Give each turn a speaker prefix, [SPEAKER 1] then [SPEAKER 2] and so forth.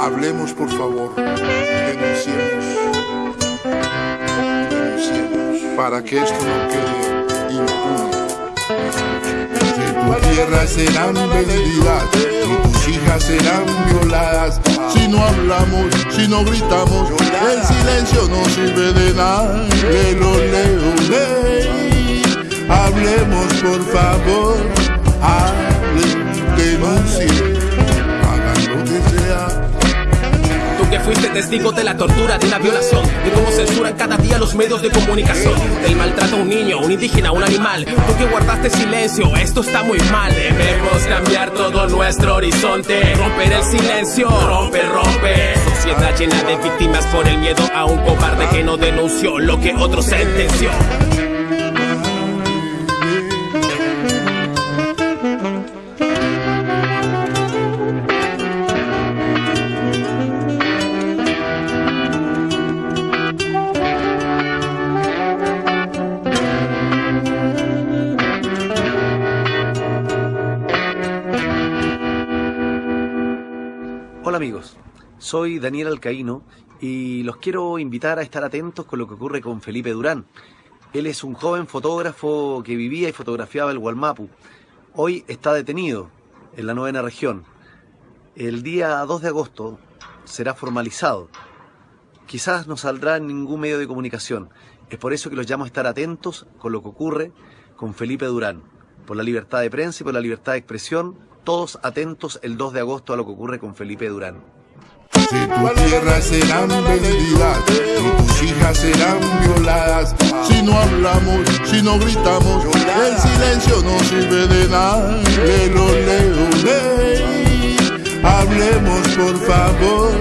[SPEAKER 1] Hablemos, por favor. Denunciemos. Denunciemos. Para que esto no quede impune. Tu tierra serán vendidas y tus hijas serán violadas. Si no hablamos, si no gritamos, el silencio no sirve de nada. Lelo, leo, ley. Hablemos, por favor. Hablen, denuncien. Hagan lo que sea.
[SPEAKER 2] Que fuiste testigo de la tortura, de una violación, de cómo censuran cada día los medios de comunicación, del maltrato a un niño, un indígena, un animal. Tú que guardaste silencio, esto está muy mal. Debemos cambiar todo nuestro horizonte, romper el silencio, rompe, rompe. Sociedad llena de víctimas por el miedo a un cobarde que no denunció lo que otro sentenció.
[SPEAKER 3] Hola amigos, soy Daniel Alcaíno y los quiero invitar a estar atentos con lo que ocurre con Felipe Durán. Él es un joven fotógrafo que vivía y fotografiaba el Gualmapu. Hoy está detenido en la novena región. El día 2 de agosto será formalizado. Quizás no saldrá en ningún medio de comunicación. Es por eso que los llamo a estar atentos con lo que ocurre con Felipe Durán. Por la libertad de prensa y por la libertad de expresión, todos atentos el 2 de agosto a lo que ocurre con Felipe Durán.
[SPEAKER 1] Si tu tierra serán vendidas y tus hijas serán violadas. Si no hablamos, si no gritamos, el silencio no sirve de nada. Lelo, leo, ley. Hablemos, por favor.